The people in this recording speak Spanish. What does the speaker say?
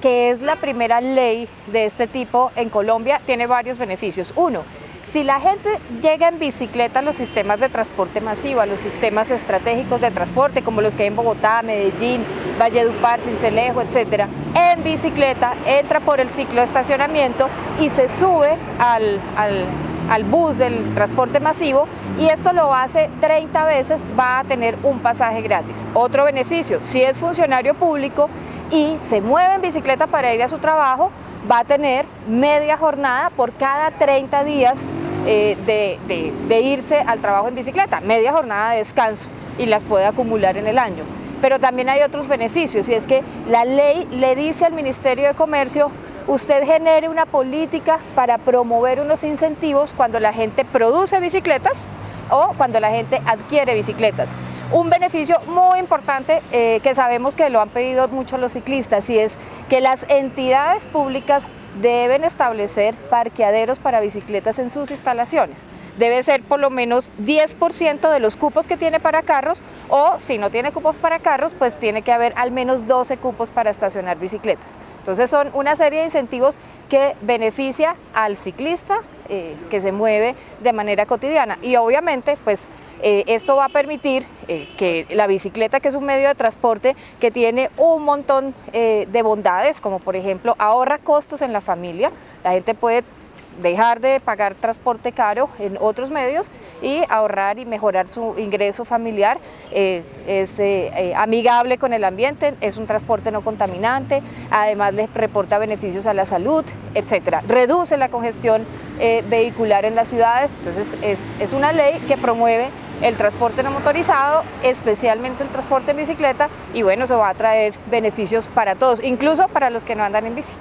que es la primera ley de este tipo en Colombia, tiene varios beneficios. Uno, si la gente llega en bicicleta a los sistemas de transporte masivo, a los sistemas estratégicos de transporte, como los que hay en Bogotá, Medellín, Valledupar, Cincelejo, etcétera, en bicicleta entra por el ciclo de estacionamiento y se sube al, al, al bus del transporte masivo y esto lo hace 30 veces, va a tener un pasaje gratis. Otro beneficio, si es funcionario público y se mueve en bicicleta para ir a su trabajo, va a tener media jornada por cada 30 días eh, de, de, irse al trabajo en bicicleta, media jornada de descanso y las puede acumular en el año. Pero también hay otros beneficios y es que la ley le dice al Ministerio de Comercio usted genere una política para promover unos incentivos cuando la gente produce bicicletas o cuando la gente adquiere bicicletas. Un beneficio muy importante eh, que sabemos que lo han pedido mucho los ciclistas y es que las entidades públicas deben establecer parqueaderos para bicicletas en sus instalaciones. Debe ser por lo menos 10% de los cupos que tiene para carros o si no tiene cupos para carros, pues tiene que haber al menos 12 cupos para estacionar bicicletas. Entonces son una serie de incentivos que beneficia al ciclista eh, que se mueve de manera cotidiana y obviamente pues eh, esto va a permitir eh, que la bicicleta, que es un medio de transporte que tiene un montón eh, de bondades, como por ejemplo ahorra costos en la familia, la gente puede dejar de pagar transporte caro en otros medios y ahorrar y mejorar su ingreso familiar. es amigable con el ambiente, es un transporte no contaminante, además les reporta beneficios a la salud, etc. Reduce la congestión vehicular en las ciudades, entonces es, es una ley que promueve el transporte no motorizado, especialmente el transporte en bicicleta y bueno, eso va a traer beneficios para todos, incluso para los que no andan en bici.